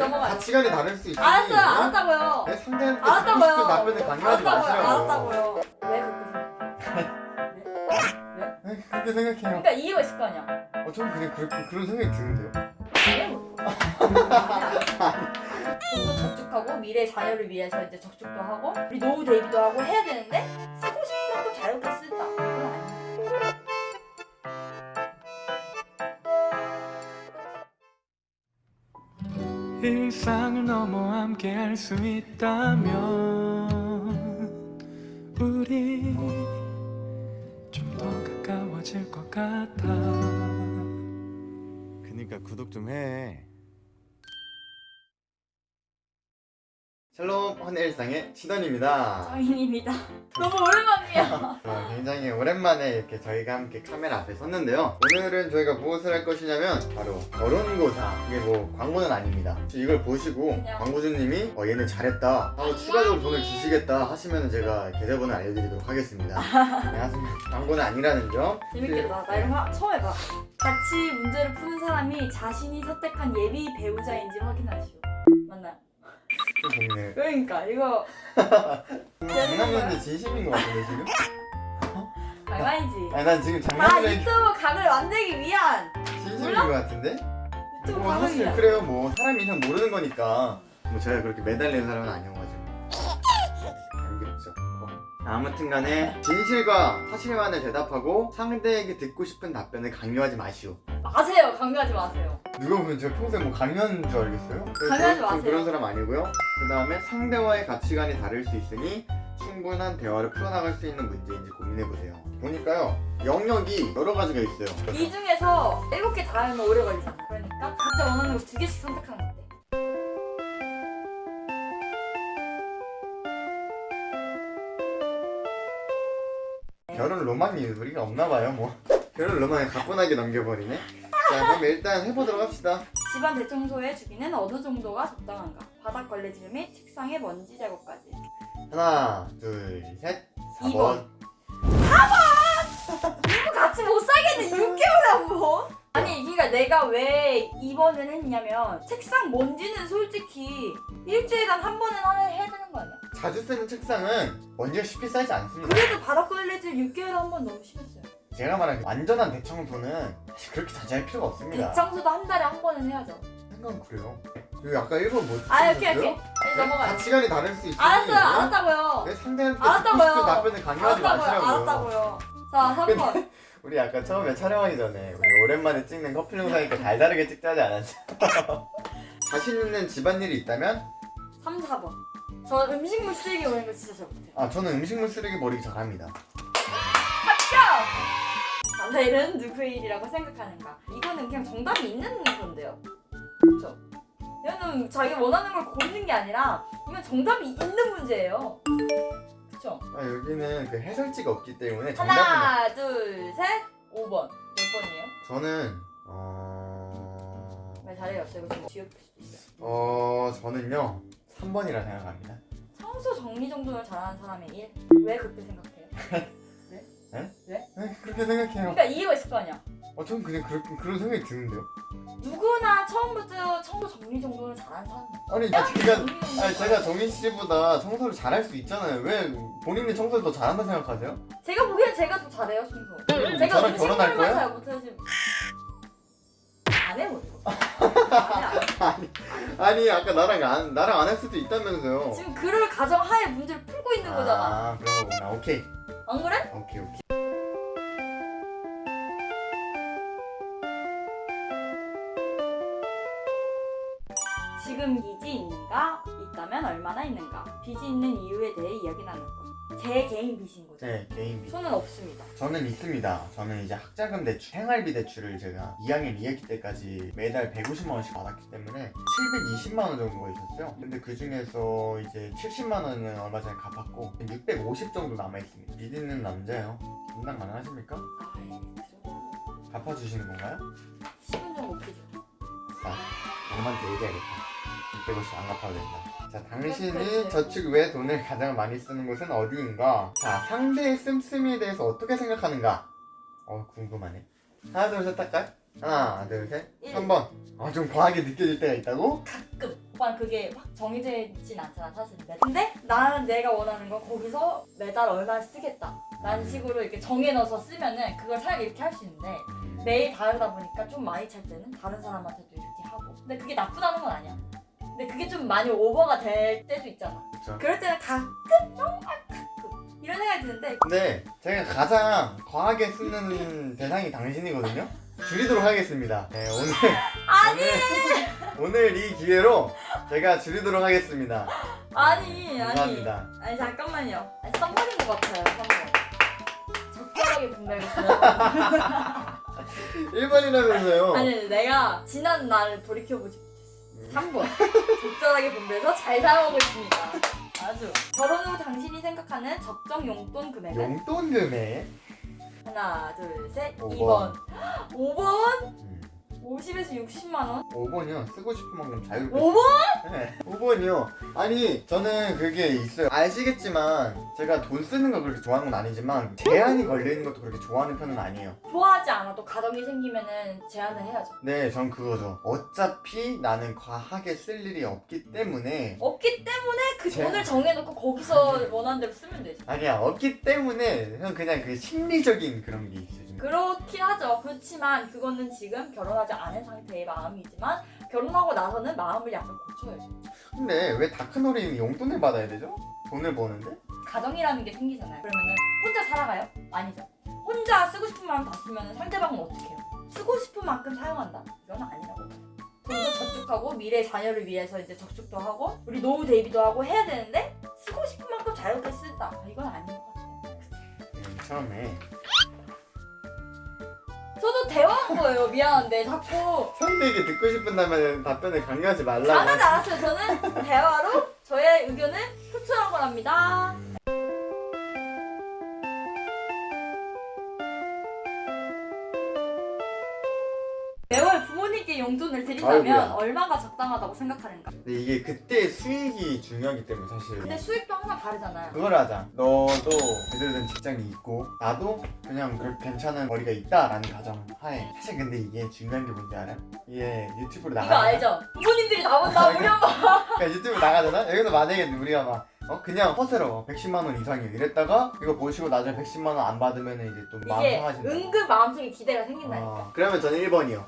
넘어가요. 가치관이 다를 수 있지 알았어요, 알았다고요. 네, 상대한테 알았다고요. 알았다고요. 답변을 강요하지 마시라고요 알았다고요. 왜 그렇게 생각해? 네, 그렇게 생각해요 그러니까 이유가 있을 거 아니야. 어, 저는 그냥 그, 그런 생각이 드는데요 돈도 저축하고 미래 자녀를 위해서 이제 저축도 하고 우리 노후 대비도 하고 해야 되는데 일상을 넘어 함께 할 수 있다면 우리 좀 더 가까워질 것 같아. 그니까 구독 좀해 샬롬 헌일상의 치던입니다 정인입니다. 너무 오랜만이야. 어, 굉장히 오랜만에 이렇게 저희가 함께 카메라 앞에 섰는데요 오늘은 저희가 무엇을 할 것이냐면 바로 결혼고사 이게 뭐 광고는 아닙니다 이걸 보시고. 광고주님이 어, 얘는 잘했다 하고 추가적으로 돈을 주시겠다 하시면 제가 계좌번호 알려드리도록 하겠습니다 네, 하지만 광고는 아니라는 점 재밌겠다. 나 이런 거 처음 해봐. 같이 문제를 푸는 사람이 자신이 선택한 예비 배우자인지 확인하시오. 맞나요? 좀 고민해 그러니까 이거 장난이었는데 진심인 것 같은데 지금? 장난이지. 아니 난 지금 다 장난이 유튜브 각을 만들기 위한 진심인 몰라? 것 같은데? 유튜브 뭐 사실 위한. 그래요 뭐 사람 이상 모르는 거니까 뭐 제가 그렇게 매달리는 사람은 아니어가지고 알겠죠 아무튼 간에 진실과 사실만을 대답하고 상대에게 듣고 싶은 답변을 강요하지 마시오 마세요. 강요하지 마세요. 누가 보면 제가 평소에 뭐 강요하는 줄 알겠어요? 전 마세요. 그런 사람 아니고요 그 다음에 상대와의 가치관이 다를 수 있으니 충분한 대화를 풀어나갈 수 있는 문제인지 고민해보세요 보니까요 영역이 여러 가지가 있어요 이 중에서 일곱 개다 하면 오래 걸리잖아. 그러니까 각자 원하는 거 두 개씩 선택하는 거? 결혼 로망이 우리가 없나 봐요 뭐 결혼 로망을 가뿐하게 넘겨버리네 자 그럼 일단 해보도록 합시다 집안 대청소의 주기는 어느 정도가 적당한가? 바닥 걸레질 및 책상의 먼지 제거까지. 하나 둘셋 4번 이번. 이거 같이 못 살겠네 6개월에 한 번. 아니 그러니까 내가 왜 2번을 했냐면 책상 먼지는 솔직히 일주일에 한한 번은 해야 되는 거 아니야? 자주 쓰는 책상은 먼지가 쉽게 쌓이지 않습니다 그래도 바닥 걸레질 6개월에 한 번 너무 심했어요. 제가 말한 완전한 대청소는 사실 그렇게 자주 할 필요가 없습니다 대청소도 한 달에 한 번은 해야죠. 생각은 그래요 그리고 아까 1번 뭐 아 오케이 오케이. 빨리 넘어가요. 가치관이 다를 수 있으니 알았어요 알았다고요. 왜 상대한테 알았다고요. 답변을 강요하지 마시라고요 알았다고요. 자 3번. 우리 아까 처음에 촬영하기 전에 우리 오랜만에 찍는 커플 영상이니까 달다르게 찍자 하지 않았어? 자신 있는 집안일이 있다면 3, 4번. 저 음식물 쓰레기 오는 거 진짜 잘 못해요. 아 저는 음식물 쓰레기 버리기 잘합니다 자살은 누구의 일이라고 생각하는가? 이거는 그냥 정답이 있는 건데요. 그렇죠? 이거는 자기가 원하는 걸 고르는 게 아니라 이건 정답이 있는 문제예요. 그렇죠? 아, 여기는 그 해설지가 없기 때문에 정답은 하나, 둘, 셋, 5번. 몇 번이에요? 저는 어... 말 잘해요. 저 이거 좀 뒤엎을 수도 있어요. 어... 저는요 3번이라 생각합니다 청소 정리 정돈을 잘하는 사람의 일? 왜 그렇게 생각해요? 네? 그렇게 생각해요 그러니까 이유가 있을 거 아니야. 어, 저는 그냥 그렇, 그런 생각이 드는데요 누구나 처음부터 청소 정리 정돈을 잘하는 사람. 아니 야, 제가 정돈 아니 제가 정민 씨보다 청소를 잘할 수 있잖아요 왜 본인이 청소를 더 잘한다 생각하세요? 제가 보기엔 제가 더 잘해요 청소. 그럼 제가 음식물만 거예요? 잘 못하지. 안 해요. 안 해, 아니 아까 나랑 안 나랑 안 할 수도 있다면서요. 지금 그럴 가정하에 문제를 풀고 있는 거잖아. 아 그런 거구나 오케이 안 그래? 오케이 오케이 있다면 얼마나 있는가? 빚이 있는 이유에 대해 이야기 나눌 것. 제 개인 빚인 거죠. 제 개인 빚 저는 없습니다. 저는 있습니다 저는 이제 학자금 대출 생활비 대출을 제가 2학년 2학기 때까지 매달 150만 원씩 받았기 때문에 720만 원 정도가 있었어요 근데 그 중에서 이제 70만 원은 얼마 전에 갚았고 650 정도 남아있습니다 빚 있는 남자예요 분당 가능하십니까? 아, 정도. 갚아주시는 건가요? 10분 좀 못해줘. 아싸 엄마한테 얘기해야겠다 650안 갚아도 된다. 자 당신이. 저축 외에 돈을 가장 많이 쓰는 곳은 어디인가? 자 상대의 씀씀이에 대해서 어떻게 생각하는가? 어 궁금하네. 하나 둘 셋 할까요? 하나 둘셋. 일. 3번. 아 좀 과하게 느껴질 때가 있다고? 가끔. 오빠는 그게 확 정해져 있진 않잖아 사실은 근데 나는 내가 원하는 건 거기서 매달 얼마 쓰겠다. 라는 식으로 이렇게 정해넣어서 쓰면은 그걸 차라리 이렇게 할 수 있는데 매일 다르다 보니까 좀 많이 찰 때는 다른 사람한테도 이렇게 하고. 근데 그게 나쁘다는 건 아니야 근데 그게 좀 많이 오버가 될 때도 있잖아 그쵸. 그럴 때는 가끔 정말 가끔 이런 생각이 드는데 근데 제가 가장 과하게 쓰는 대상이 당신이거든요. 줄이도록 하겠습니다. 네, 오늘 아니 오늘, 오늘 이 기회로 제가 줄이도록 하겠습니다. 아니 아니 감사합니다. 아니 잠깐만요 아니 선물인 것 같아요 선물 적절하게 분배하겠습니다 1번이라면서요. 아니 내가 지난 날을 돌이켜보지 3번. 적절하게 분배해서 잘 사용하고 있습니다. 아주. 결혼 후 당신이 생각하는 적정 용돈 금액은? 용돈 금액. 하나 둘셋. 오 2번. 5번? 음, 50에서 60만원? 5번이요. 쓰고 싶은 만큼 자유롭게. 5번? 네. 5번이요. 아니 저는 그게 있어요. 아시겠지만 제가 돈 쓰는 거 그렇게 좋아하는 건 아니지만 제한이 걸려 있는 것도 그렇게 좋아하는 편은 아니에요. 좋아하지 않아도 가정이 생기면은 제한을 해야죠 네, 전 그거죠. 어차피 나는 과하게 쓸 일이 없기 때문에 없기 때문에 그 제- 돈을 정해놓고 거기서 원하는 대로 쓰면 되지 아니야 없기 때문에 형 그냥 그 심리적인 그런 게 있어요. 좀. 그렇긴 하죠. 그렇지만 그거는 지금 결혼하지 않은 상태의 마음이지만 결혼하고 나서는 마음을 약간 고쳐야죠. 근데 왜 다크놀이는 용돈을 받아야 되죠? 돈을 버는데? 가정이라는 게 생기잖아요. 그러면은 혼자 살아가요? 아니죠. 혼자 쓰고 싶은 만큼 다 쓰면 상대방은 어떻게 해요? 쓰고 싶은 만큼 사용한다. 이건 아니라고. 봐요. 돈도 저축하고 미래 자녀를 위해서 이제 저축도 하고 우리 노후 대비도 하고 해야 되는데 쓰고 싶은 만큼 자유롭게 쓴다. 이건 아닌 것 같아요. 음, 처음에 저도 대화한 거예요. 미안한데 자꾸 상대에게 듣고 싶은다면 답변을 강요하지 말라고. 당하지 않았어요. 저는 대화로 저의 의견을 표출한 거랍니다. 용돈을 드린다면 아이고야. 얼마가 적당하다고 생각하는가? 근데 이게 그때 수익이 중요하기 때문에 사실. 근데 수익도 항상 다르잖아요. 그걸 하자. 너도 제대로 된 직장이 있고 나도 그냥 그렇게 괜찮은 머리가 있다라는 가정 하에 사실 근데 이게 중요한 게 뭔지 알아요? 이게 유튜브로 이거 나가. 알죠? 부모님들이 나본다 아, 우리 엄마. 그러니까 유튜브 나가잖아? 여기서 만약에 우리가 막 어, 그냥 허세로 110만 원 이상이요 이랬다가 이거 보시고 나중에 110만 원 안 받으면 이제 또 마음 이게 상하신다 은근 마음속에 기대가 생긴다니까. 어, 그러면 저는 1번이요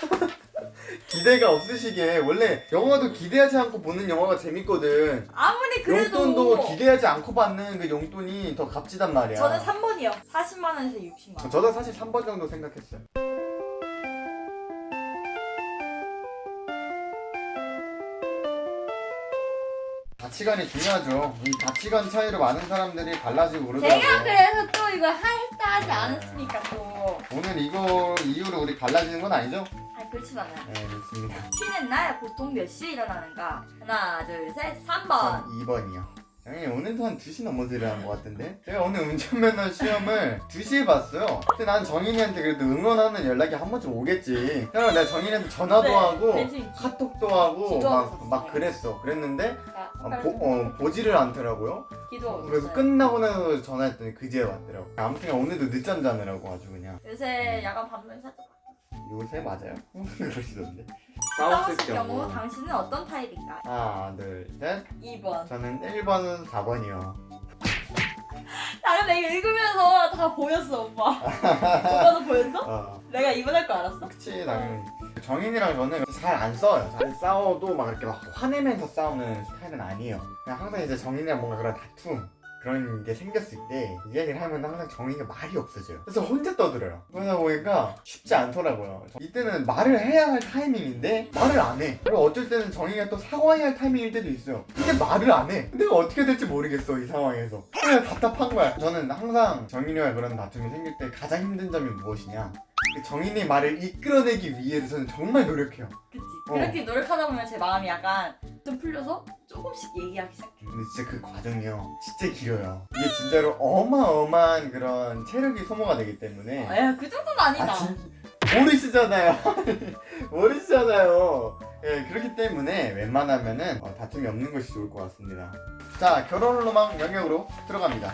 기대가 없으시게 원래 영화도 기대하지 않고 보는 영화가 재밌거든 아무리 그래도 용돈도 기대하지 않고 받는 그 용돈이 더 값지단 말이야 저는 3번이요. 40만 원에서 60만 원. 저도 사실 3번 정도 생각했어요 가치관이 중요하죠 이 가치관 차이로 많은 사람들이 갈라지고 그러더라고요 제가 그래서 또 이거 하- 했다 하지 네. 않았습니까 또. 오늘 이거 이후로 우리 갈라지는 건 아니죠? 그렇진 않아요. 네 좋습니다 쉬는 날 보통 몇 시에 일어나는가? 하나 둘셋 전 3번. 2번이요 형님 오늘도 한 2시 넘어서 일어난 것 같은데 제가 오늘 운전면허 시험을 2시에 봤어요 근데 난 정인이한테 그래도 응원하는 연락이 한 번쯤 오겠지 그래서 내가 정인이한테 전화도 네, 하고. 카톡도 하고 막, 막. 그랬어 그랬는데 자, 어, 보, 어, 보지를 않더라고요. 그래서 끝나고 나서 전화했더니 그제 왔더라고 아무튼 오늘도 늦잠 자느라고 아주 그냥 요새 야간 밤면 살짝 요새 맞아요? 그러시던데 싸웠을 경우 당신은 어떤 타입인가? 하나 둘셋 2번. 저는 1번은 4번이요 아 근데 이거 읽으면서 다 보였어 오빠. 오빠도 보였어? 어 내가 2번 할 거 알았어? 그치 당연히 정인이랑 저는 잘 안 싸워요 잘 싸워도 막 이렇게 막 화내면서 싸우는 스타일은 아니에요 그냥 항상 이제 정인이랑 뭔가 그런 다툼 그런 게 생겼을 때 이야기를 하면 항상 정인이가 말이 없어져요. 그래서 혼자 떠들어요. 그러다 보니까 쉽지 않더라고요. 이때는 말을 해야 할 타이밍인데 말을 안해. 그리고 어쩔 때는 정인이가 또 사과해야 할 타이밍일 때도 있어요. 근데 말을 안해. 내가 어떻게 될지 모르겠어 이 상황에서. 그냥 답답한 거야. 저는 항상 정인이와 그런 다툼이 생길 때 가장 힘든 점이 무엇이냐? 그 정인의 말을 이끌어내기 위해서 저는 정말 노력해요. 그치. 어. 그렇게 노력하다 보면 제 마음이 약간 좀 풀려서 조금씩 얘기하기 시작해. 근데 진짜 그 과정이요. 진짜 길어요. 이게 진짜로 어마어마한 그런 체력이 소모가 되기 때문에. 에휴 그 정도는 아니다. 아, 진... 모르시잖아요. 모르시잖아요. 예, 그렇기 때문에 웬만하면은 어, 다툼이 없는 것이 좋을 것 같습니다. 자, 결혼 로망 영역으로 들어갑니다.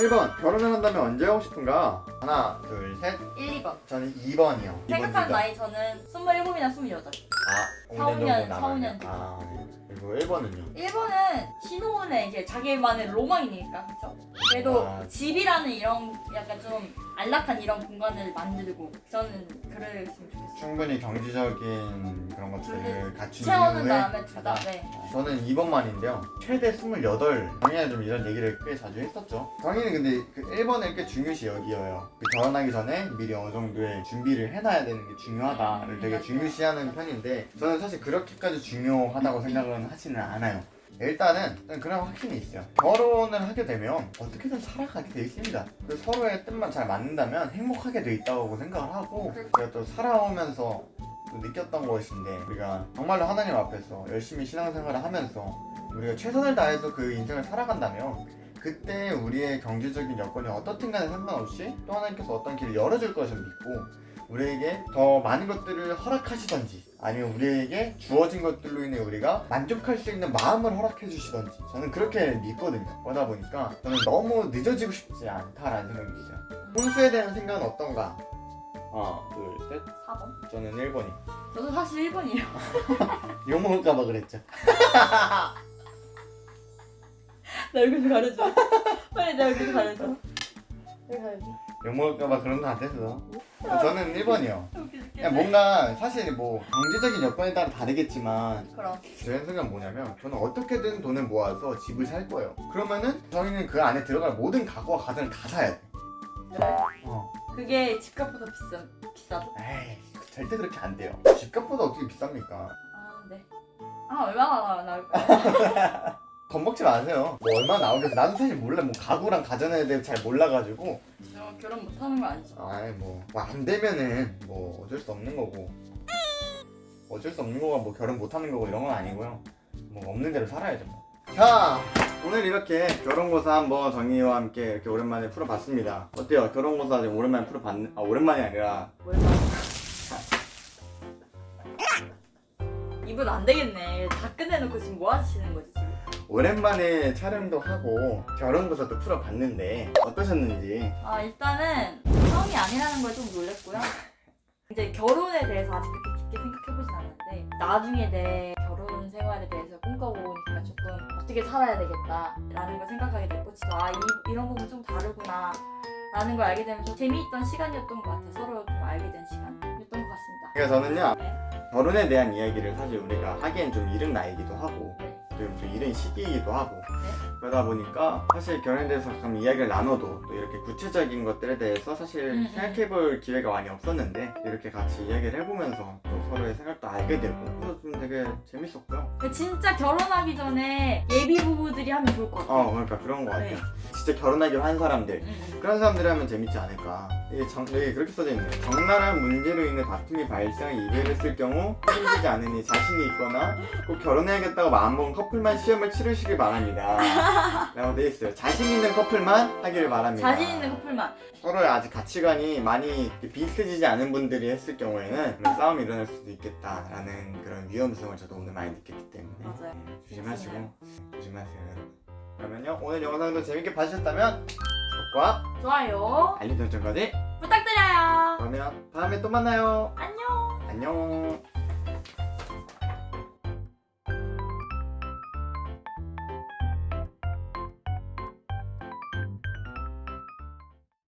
1번 결혼을 한다면 언제 하고 싶은가? 하나 둘셋 1, 2번. 저는 2번이요 생각하는 나이 저는 27이나 28. 아 4, 5년, 4, 5년 남았네요. 아 그리고 1번은요? 1번은 신혼의 이제 자기만의 로망이니까 그쵸? 그래도 아. 집이라는 이런 약간 좀 안락한 이런 공간을 만들고 저는 그랬으면 좋겠어요. 충분히 경제적인 그런 것들을 갖춘 채워는 이후에 다음에 둘 다. 하자. 네. 저는 2번만인데요. 최대 28. 정희는 좀 이런 얘기를 꽤 자주 했었죠. 정 희는 근데 그 1번을 꽤 중요시 여기어요. 그 결혼하기 전에 미리 어느 정도의 준비를 해놔야 되는 게 중요하다를 음, 되게 맞아요. 중요시하는 편인데 저는 사실 그렇게까지 중요하다고 생각은 하지는 않아요. 일단은 저는 그런 확신이 있어요. 결혼을 하게 되면 어떻게든 살아가게 돼 있습니다. 그 서로의 뜻만 잘 맞는다면 행복하게 돼 있다고 생각을 하고 제가 또 살아오면서 또 느꼈던 것인데 우리가 정말로 하나님 앞에서 열심히 신앙생활을 하면서 우리가 최선을 다해서 그 인생을 살아간다면 그때 우리의 경제적인 여건이 어떻든 간에 상관없이 또 하나님께서 어떤 길을 열어줄 것을 믿고 우리에게 더 많은 것들을 허락하시던지 아니면 우리에게 주어진 것들로 인해 우리가 만족할 수 있는 마음을 허락해 주시던지 저는 그렇게 믿거든요 그러다 보니까 저는 너무 늦어지고 싶지 않다라는 생각이 있어요 혼수에 대한 생각은 어떤가? 하나 둘셋 4번. 저는 1번이 저도 사실 1번이에요. 욕먹을까봐 그랬죠 나 얼굴 좀 가려줘. 빨리 내 얼굴 좀 가려줘. 여기 가려줘. 욕먹을까봐 그런 거 같아서 저는 1번이요 웃겨줄게. 그냥 뭔가 사실 뭐 경제적인 여건에 따라 다르겠지만 그럼. 제 생각은 뭐냐면 저는 어떻게든 돈을 모아서 집을 살 거예요 그러면은 저희는 그 안에 들어갈 모든 가구와 가전을 다 사야 돼 네. 어. 그게 집값보다 비싸 비싸도? 에이 절대 그렇게 안 돼요 집값보다 어떻게 비쌉니까 아 네. 아 얼마나 나올까요? 겁먹지 마세요 뭐 얼마 나오겠어 나도 사실 몰라 뭐 가구랑 가전에 대해 잘 몰라가지고 저 결혼 못하는 거 아니죠? 아이 뭐안 되면은 뭐 어쩔 수 없는 거고 어쩔 수 없는 거가 뭐 결혼 못 하는 거고 이런 건 아니고요 뭐 없는 대로 살아야죠 뭐. 자 오늘 이렇게 결혼고사 한번 정희와 함께 이렇게 오랜만에 풀어봤습니다 어때요 결혼고사 지금 오랜만에 풀어봤는 아 오랜만이 아니라? 이분 안 되겠네. 다 끝내놓고 지금 뭐 하시는 거지? 오랜만에 촬영도 하고 결혼고사도 풀어봤는데 어떠셨는지 아 일단은 처음이 아니라는 걸 좀 놀랬고요. 이제 결혼에 대해서 아직 그렇게 깊게 생각해보진 않았는데 나중에 내 결혼 생활에 대해서 꿈꿔보니까 조금 어떻게 살아야 되겠다 라는 걸 생각하게 됐고 진짜 아 이, 이런 부분 좀 다르구나 라는 걸 알게 되면서 재미있던 시간이었던 것 같아요. 서로 좀 알게 된 시간이었던 것 같습니다. 그러니까 저는요 네. 결혼에 대한 이야기를 사실 우리가 하기엔 좀 이른 나이기도 하고 네. 좀, 좀 이른 시기이기도 하고 그러다 보니까 사실 결혼에 대해서 가끔 이야기를 나눠도 또 이렇게 구체적인 것들에 대해서 사실 음, 음. 생각해볼 기회가 많이 없었는데 이렇게 같이 이야기를 해보면서 또 서로의 생각도 알게 되고 그래서 좀 되게 재밌었고요 진짜 결혼하기 전에 예비 부부들이 하면 좋을 것 같아요. 어 그러니까 그런 거 같아요 네. 진짜 결혼하기로 한 사람들. 음, 음. 그런 사람들이 하면 재밌지 않을까. 이게 정, 여기 그렇게 써져 있네요. 적나라한 문제로 인해 다툼이 발생 이별했을 경우 책임지지 않으니 자신이 있거나 꼭 결혼해야겠다고 마음먹은 커플만 시험을 치르시길 바랍니다. 라고 돼 있어요. 자신 있는 커플만 하기를 바랍니다. 자신 있는 커플만. 서로의 아직 가치관이 많이 비슷해지지 않은 분들이 했을 경우에는 싸움이 일어날 수도 있겠다라는 그런 위험성을 저도 오늘 많이 느꼈기 때문에. 맞아요. 네, 조심하시고 조심하세요 여러분 그러면요 오늘 영상도 재밌게 봐주셨다면 구독과 좋아요. 알림 설정까지 부탁드려요. 그러면 다음에 또 만나요 안녕. 안녕